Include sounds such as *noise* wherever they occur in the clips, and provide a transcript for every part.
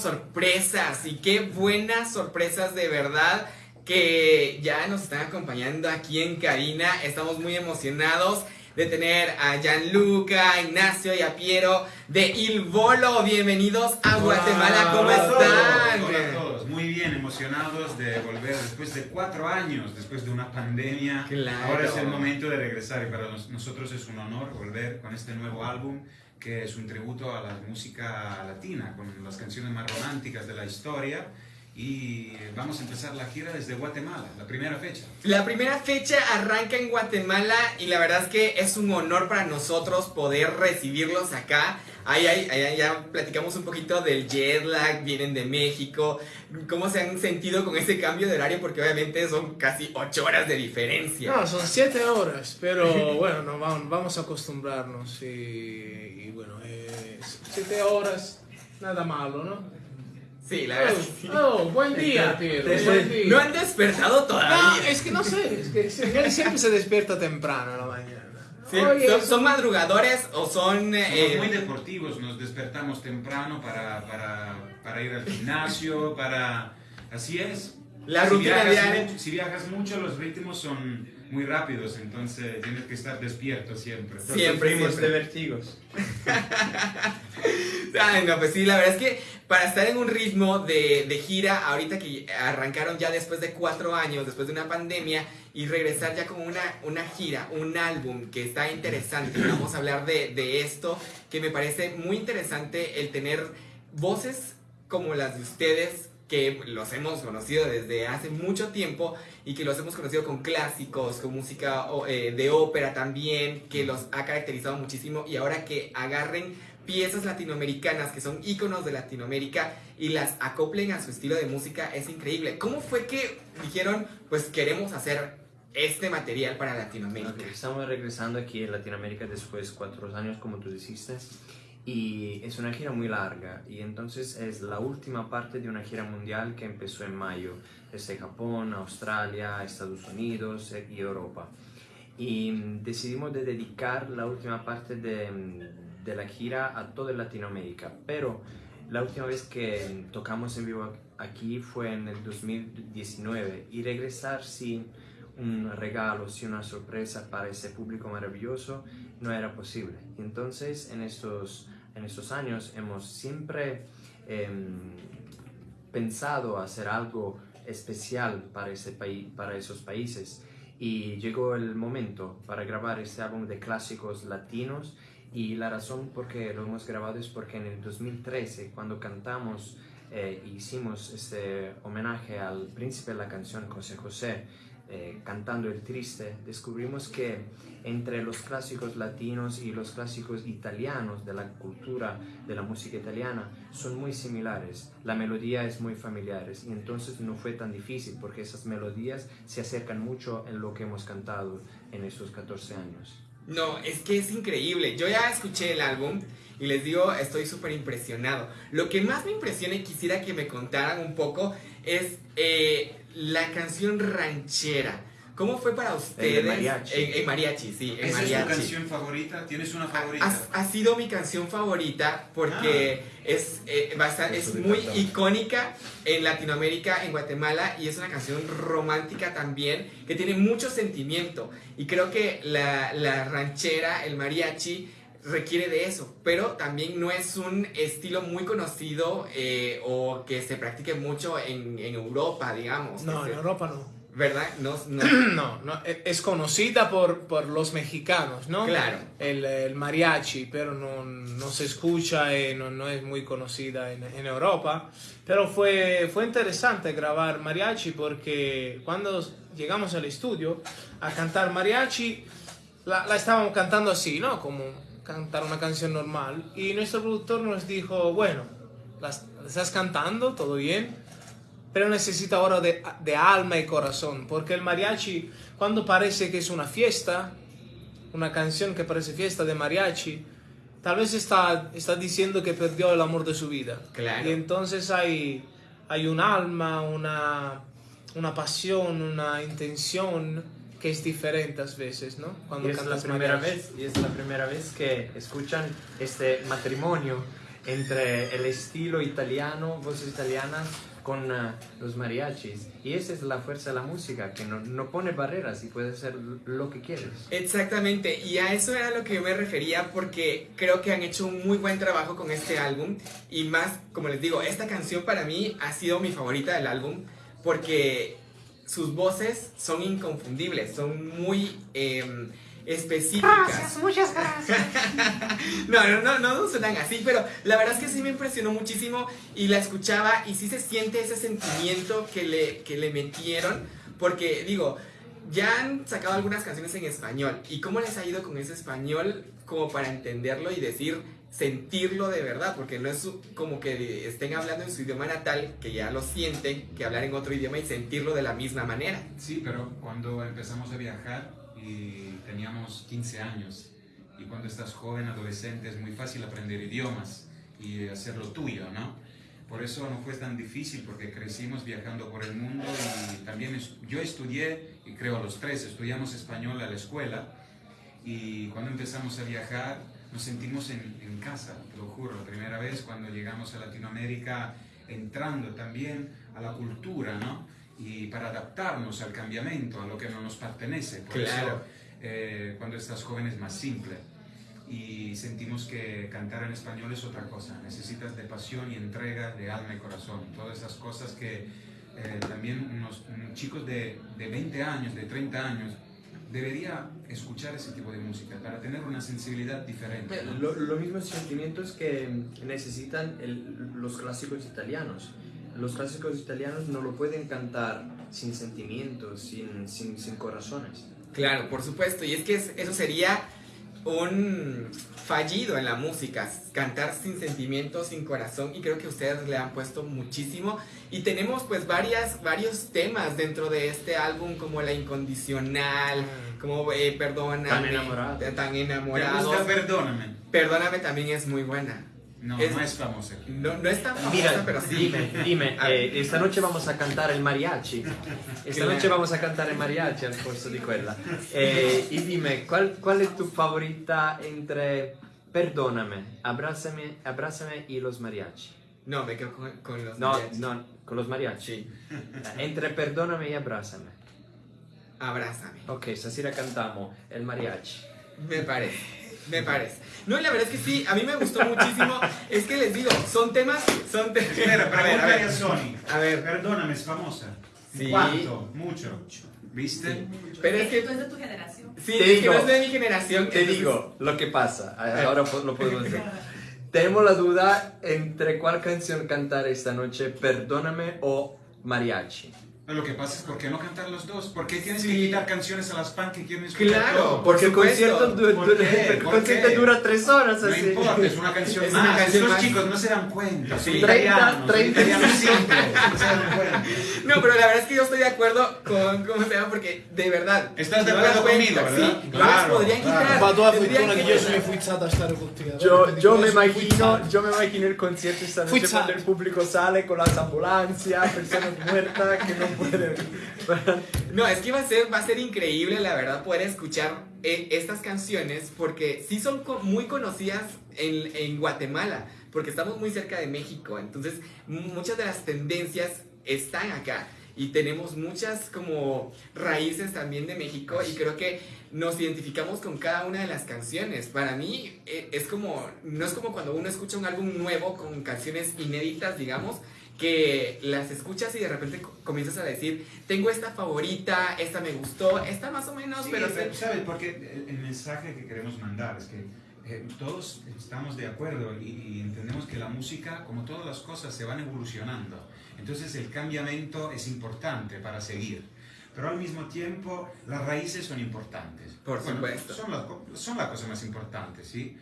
tenemos sorpresas y qué buenas sorpresas de verdad que ya nos están acompañando aquí en Karina. Estamos muy emocionados de tener a Gianluca, Ignacio y a Piero de Il Volo. Bienvenidos a Guatemala. ¿Cómo están? Hola a todos. Muy bien, emocionados de volver después de cuatro años, después de una pandemia. Claro. Ahora es el momento de regresar y para nos- nosotros es un honor volver con este nuevo álbum que es un tributo a la música latina, con las canciones más románticas de la historia. Y vamos a empezar la gira desde Guatemala, la primera fecha. La primera fecha arranca en Guatemala y la verdad es que es un honor para nosotros poder recibirlos acá. Ahí, ahí, ahí ya platicamos un poquito del jet lag, vienen de México, cómo se han sentido con ese cambio de horario porque obviamente son casi 8 horas de diferencia. No, son siete horas, pero *laughs* bueno, no, vamos, vamos a acostumbrarnos y, y bueno, eh, siete horas, nada malo, ¿no? Sí, la verdad. que sí. Oh, oh, buen día, Piero, buen día. No han despertado No, todavía. es que no sé, es que siempre se despierta temprano a la mañana. Sí, Oye, ¿son, son madrugadores o son... Somos eh, muy deportivos, nos despertamos temprano para, para, para ir al gimnasio, para... Así es. La si rutina viajas si viajas mucho, los ritmos son muy rápidos, entonces tienes que estar despierto siempre. Siempre, siempre. de vértigos. *laughs* Ay, no, pues sí, la verdad es que para estar en un ritmo de, gira, ahorita que arrancaron ya después de cuatro años, después de una pandemia, y regresar ya con una, una gira, un álbum que está interesante, vamos a hablar de, de esto, que me parece muy interesante el tener voces como las de ustedes, que los hemos conocido desde hace mucho tiempo y que los hemos conocido con clásicos, con música eh, de ópera también, que los ha caracterizado muchísimo y ahora que agarren piezas latinoamericanas que son íconos de Latinoamérica y las acoplen a su estilo de música es increíble. ¿Cómo fue que dijeron, pues queremos hacer este material para Latinoamérica? Ok, Estamos regresando aquí en Latinoamérica después de cuatro años, como tú dijiste, y es una gira muy larga, y entonces es la última parte de una gira mundial que empezó en mayo, desde Japón, Australia, Estados Unidos eh, y Europa. Y mm, decidimos de dedicar la última parte de, mm, de la gira a toda Latinoamérica, pero la última vez que tocamos en vivo aquí fue en el 2019 y regresar sin un regalo, sin una sorpresa para ese público maravilloso no era posible. Entonces en estos, en estos años hemos siempre em, pensado hacer algo especial para, ese para esos países y llegó el momento para grabar este álbum de clásicos latinos y la razón por qué lo hemos grabado es porque en el 2013 cuando cantamos eh, hicimos este homenaje al príncipe de la canción José José eh, cantando El Triste, descubrimos que entre los clásicos latinos y los clásicos italianos de la cultura de la música italiana son muy similares. La melodía es muy familiar y entonces no fue tan difícil porque esas melodías se acercan mucho en lo que hemos cantado en esos 14 años. No, es que es increíble. Yo ya escuché el álbum y les digo, estoy súper impresionado. Lo que más me impresiona y quisiera que me contaran un poco es eh, la canción ranchera. ¿Cómo fue para ustedes? mariachi. En, en mariachi, sí, en ¿Esa es tu mariachi. canción favorita? ¿Tienes una favorita? ha- ha sido mi canción favorita porque es, eh, basta- es muy icónica en Latinoamérica, en Guatemala, y es una canción romántica también que tiene mucho sentimiento. Y creo que la, la ranchera, el mariachi, requiere de eso, pero también no es un estilo muy conocido eh, o que se practique mucho en, en Europa, digamos. No, en Europa no. ¿Verdad? No, no- *clears throat* No, no, e- es conocida por, por los mexicanos, ¿no? Claro. El, el mariachi, pero no, no se escucha y no, no es muy conocida en, en Europa. Pero fue, fue interesante grabar mariachi porque cuando llegamos al estudio a cantar mariachi, la, la estábamos cantando así, ¿no? Como cantar una canción normal. Y nuestro productor nos dijo, bueno, la, la estás cantando, todo bien, pero necesita ahora de, de alma y corazón, porque el mariachi, cuando parece que es una fiesta, una canción que parece fiesta de mariachi, tal vez está, está diciendo que perdió el amor de su vida. Claro. Y entonces hay, hay un alma, una, una pasión, una intención que es diferente a veces, ¿no? Cuando Y es la primera mariachi. vez, y es la primera vez que escuchan este matrimonio entre el estilo italiano, voces italianas, con uh, los mariachis. Y esa es la fuerza de la música, que no, no, pone barreras y puede ser lo que quieres. Exactamente, y a eso era lo que yo me refería porque creo que han hecho un muy buen trabajo con este álbum. Y más, como les digo, esta canción para mí ha sido mi favorita del álbum porque sus voces son inconfundibles, son muy... Eh, específicas. Gracias, muchas gracias. *laughs* no, no, no, no suenan así, pero la verdad es que sí me impresionó muchísimo y la escuchaba y sí se siente ese sentimiento que le, que le metieron, porque digo, ya han sacado algunas canciones en español y cómo les ha ido con ese español como para entenderlo y decir, sentirlo de verdad, porque no es como que estén hablando en su idioma natal, que ya lo sienten, que hablar en otro idioma y sentirlo de la misma manera. Sí, pero cuando empezamos a viajar y teníamos 15 años, y cuando estás joven, adolescente, es muy fácil aprender idiomas y hacerlo tuyo, ¿no? Por eso no fue tan difícil, porque crecimos viajando por el mundo y también yo estudié, y creo los tres, estudiamos español a la escuela, y cuando empezamos a viajar nos sentimos en, en casa, te lo juro, la primera vez cuando llegamos a Latinoamérica, entrando también a la cultura, ¿no? Y para adaptarnos al cambiamiento, a lo que no nos pertenece. Por Claro. eso, eh, cuando estás joven es más simple. Y sentimos que cantar en español es otra cosa. Necesitas de pasión y entrega, de alma y corazón. Todas esas cosas que eh, también unos, unos chicos de, de 20 años, de 30 años, debería escuchar ese tipo de música para tener una sensibilidad diferente. ¿no? Lo, lo mismos sentimientos que necesitan el- los clásicos italianos. Los clásicos italianos no lo pueden cantar sin sentimientos, sin, sin, sin corazones. Claro, por supuesto. Y es que es- eso sería un fallido en la música, cantar sin sentimiento, sin corazón. Y creo que ustedes le han puesto muchísimo. Y tenemos pues varias, varios temas dentro de este álbum, como la incondicional, como eh, perdóname, Tan enamorados. eh, tan ¿Te enamorados. gusta Perdóname? Perdóname también es muy buena. No, Es- no es famosa. No, no es tan famosa, Mira, pero sí. dime, dime, eh, esta noche vamos a cantar el mariachi. *laughs* Esta noche vamos a cantar el mariachi al posto di quella. Eh, y dime, ¿cuál, ¿cuál es tu favorita entre Perdóname, Abrázame, Abrázame y los mariachi? No, me quedo con, con los No, mariachis. no, con los mariachi. Entre Perdóname y Abrázame. Abrázame. Ok, stasera cantiamo el mariachi. Me parece, me parece. No, y la verdad es que sí, a mí me gustó muchísimo. Es que les digo, son temas, son temas. Espera, a ver, a ver. Sony. A ver. Perdóname, es famosa. Sí. ¿Cuánto? Mucho. ¿Viste? Pero es que, Esto es de tu generación. sí, Te es que digo, no es de mi generación. Te entonces- digo lo que pasa, ahora lo podemos decir. Tenemos la duda entre cuál canción cantar esta noche, Perdóname o Mariachi. Lo que pasa es ¿por qué no cantar los dos? ¿Por qué tienes Sí. que quitar canciones a las pan que quieren escuchar Claro, Porque el concierto, du- ¿Por *laughs* concierto qué? dura tres horas No así. importa, es una canción Es más. una canción más. chicos no se dan cuenta. Sí. Son 30, italianos, son 30. italianos siempre. No se dan *laughs* cuenta. No, pero la verdad es que yo estoy de acuerdo con cómo se llama, porque de verdad. Estás de no acuerdo conmigo, ¿verdad? Sí, no Claro, las podrían claro. quitar. Fortuna che que io sono ponerlas. influenzato a stare con te. Yo, yo, me imagino, yo me imagino el concierto esta noche cuando el público sale con las ambulancias, personas muertas que no *laughs* No, es que va a ser, va a ser increíble, la verdad, poder escuchar eh, estas canciones porque sí son muy conocidas en, en Guatemala, porque estamos muy cerca de México, entonces muchas de las tendencias están acá y tenemos muchas como raíces también de México y creo que nos identificamos con cada una de las canciones. Para mí eh, es como, no es como cuando uno escucha un álbum nuevo con canciones inéditas, digamos, que las escuchas y de repente co- comienzas a decir, tengo esta favorita, esta me gustó, esta más o menos, Sí, pero... pero, se- ¿sabes? Porque el, el mensaje que queremos mandar es que eh, todos estamos de acuerdo y, y entendemos que la música, como todas las cosas, se van evolucionando. Entonces el cambiamiento es importante para seguir. Pero al mismo tiempo las raíces son importantes. Por supuesto. Son las son la cosa más importante, ¿sí?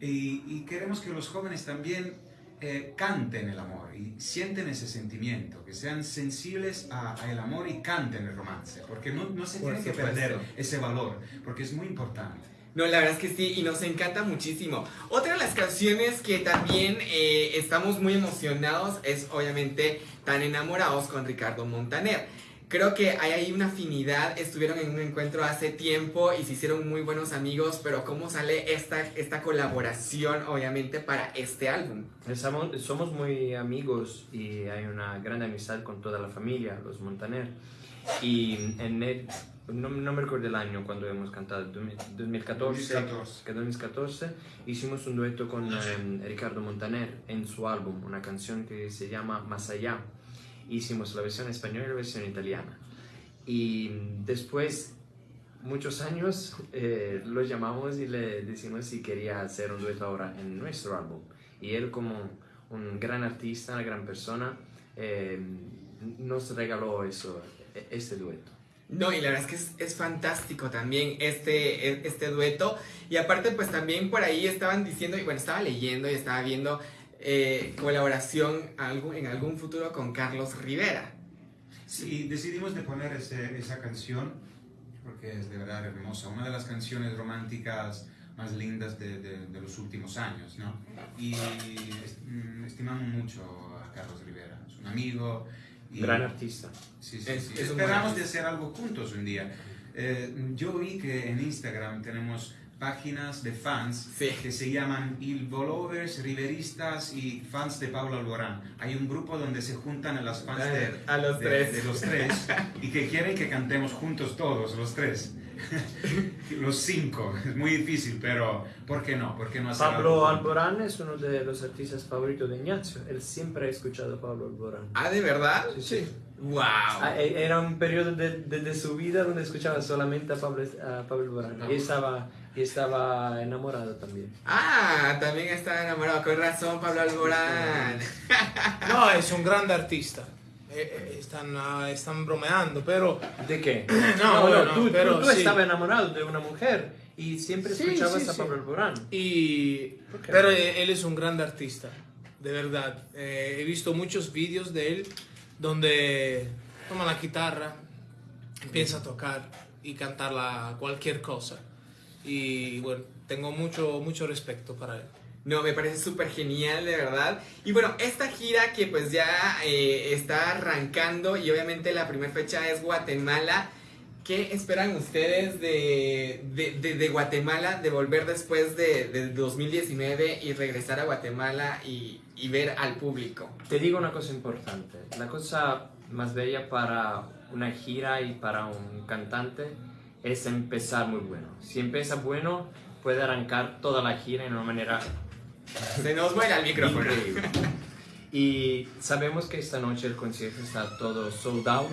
Y, y queremos que los jóvenes también eh, canten el amor y sienten ese sentimiento, que sean sensibles a- al amor y canten el romance, porque no, no se Por tiene que perder ese valor, porque es muy importante. No, la verdad es que sí, y nos encanta muchísimo. Otra de las canciones que también eh, estamos muy emocionados es obviamente Tan enamorados con Ricardo Montaner. Creo que hay ahí una afinidad, estuvieron en un encuentro hace tiempo y se hicieron muy buenos amigos, pero ¿cómo sale esta, esta colaboración obviamente para este álbum? Somos, somos muy amigos y hay una gran amistad con toda la familia, los Montaner. Y en el, no, no, me recuerdo el año cuando hemos cantado, 2014, 2014. Que 2014 hicimos un dueto con eh, Ricardo Montaner en su álbum, una canción que se llama Más allá hicimos la versión española y la versión italiana. Y después, muchos años, eh, lo llamamos y le decimos si quería hacer un dueto ahora en nuestro álbum. Y él como un gran artista, una gran persona, eh, nos regaló eso, e-, este dueto. No, y la verdad es que es, es, fantástico también este, e-, este dueto. Y aparte, pues también por ahí estaban diciendo, y bueno, estaba leyendo y estaba viendo eh, colaboración en algún futuro con Carlos Rivera. Sí, decidimos de poner ese, esa canción porque es de verdad hermosa, una de las canciones románticas más lindas de, de, los últimos años, ¿no? Y mm, estimamos mucho a Carlos Rivera, es un amigo. Y, Gran artista. Sí, sí, sí. Esperamos de hacer algo juntos un día. Eh, yo vi que en Instagram tenemos páginas de fans que se llaman Il Volovers, Riveristas y fans de Pablo Alborán. Hay un grupo donde se juntan a las fans de, a los tres. de los tres *laughs* y que quieren que cantemos juntos todos, los tres. *laughs* los cinco. Es muy difícil, pero ¿por qué no? ¿Por qué no Pablo Alborán es uno de los artistas favoritos de Ignacio. Él siempre ha escuchado a Pablo Alborán. Ah, ¿de verdad? Sí, sí. ¡Wow! Ah, e, era un periodo de, de, su vida donde escuchaba solamente a Pablo, a Pablo Alborán. Y estaba y estaba enamorado también. Ah, también estaba enamorado. Con razón, Pablo Alborán. No, es un gran artista. Eh, eh, están, ah, están bromeando, pero... ¿De qué? *clears throat* no, no, no, tú, pero tú, estabas enamorado de una mujer y siempre escuchabas a Pablo Alborán. Y, pero él es un gran artista, de verdad. Eh, he visto muchos vídeos de él donde toma la guitarra, empieza a tocar y cantar cualquier cosa y bueno, tengo mucho, mucho respeto para él. No, me parece súper genial, de verdad. Y bueno, esta gira que pues ya eh, está arrancando y obviamente la primera fecha es Guatemala. ¿Qué esperan ustedes de, de, de, Guatemala, de volver después de, 2019 y regresar a Guatemala y ver al público? Te digo una cosa importante. La cosa más bella para una gira y para un cantante es empezar muy bueno. Si empieza bueno, puede arrancar toda la gira de una manera... *laughs* Se nos vuela el micrófono. Increíble. Y sabemos que esta noche el concierto está todo sold out.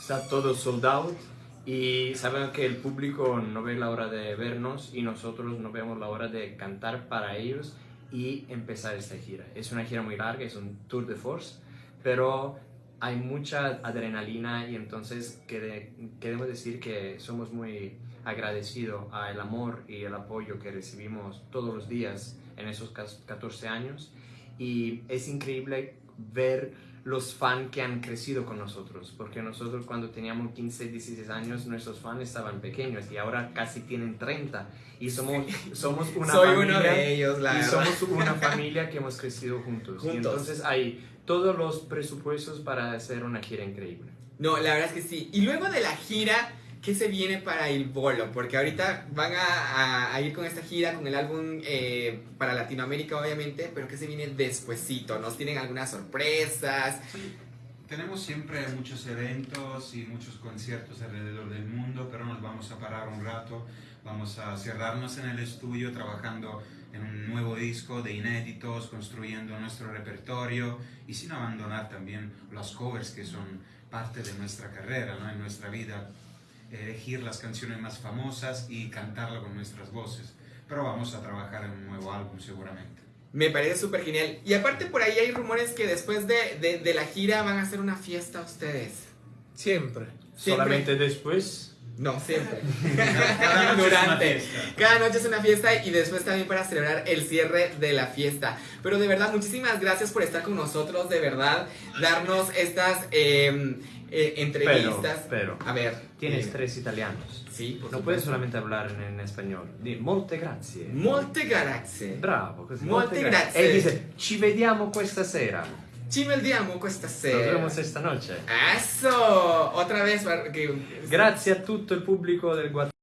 Está todo sold out. Y sabemos que el público no ve la hora de vernos y nosotros no vemos la hora de cantar para ellos y empezar esta gira. Es una gira muy larga, es un tour de force, pero hay mucha adrenalina y entonces queremos decir que somos muy agradecidos al amor y el apoyo que recibimos todos los días en esos 14 años y es increíble ver los fans que han crecido con nosotros, porque nosotros cuando teníamos 15, 16 años, nuestros fans estaban pequeños y ahora casi tienen 30 y somos, somos una Soy familia, uno de ellos, la y somos una familia que hemos crecido juntos. juntos. Y entonces hay todos los presupuestos para hacer una gira increíble. No, la verdad es que sí. Y luego de la gira, ¿qué se viene para el bolo? Porque ahorita van a, ir con esta gira, con el álbum eh, para Latinoamérica, obviamente, pero ¿qué se viene despuesito? ¿Nos tienen algunas sorpresas? Sí. Tenemos siempre muchos eventos y muchos conciertos alrededor del mundo, pero nos vamos a parar un rato, vamos a cerrarnos en el estudio trabajando en un nuevo disco de inéditos, construyendo nuestro repertorio y sin abandonar también los covers que son parte de nuestra carrera, ¿no? en nuestra vida, elegir las canciones más famosas y cantarla con nuestras voces. Pero vamos a trabajar en un nuevo álbum seguramente. Me parece súper genial. Y aparte por ahí hay rumores que después de, de, de, la gira van a hacer una fiesta ustedes. Siempre. Siempre. Solamente después no, siempre. *laughs* Cada, noche Durante. Cada noche es una fiesta y después también para celebrar el cierre de la fiesta. Pero de verdad, muchísimas gracias por estar con nosotros, de verdad, darnos estas em, eh, entrevistas. Pero, a ver. Tienes tres italianos. Sí, No puedes solamente hablar en, español. Di molte grazie. Molte grazie. Bravo, così. Molte, grazie. E dice, ci vediamo questa sera. Ci vediamo questa Nos sera. vemos esta noche. Eso, otra vez. Grazie a tutto il pubblico del Guatemala.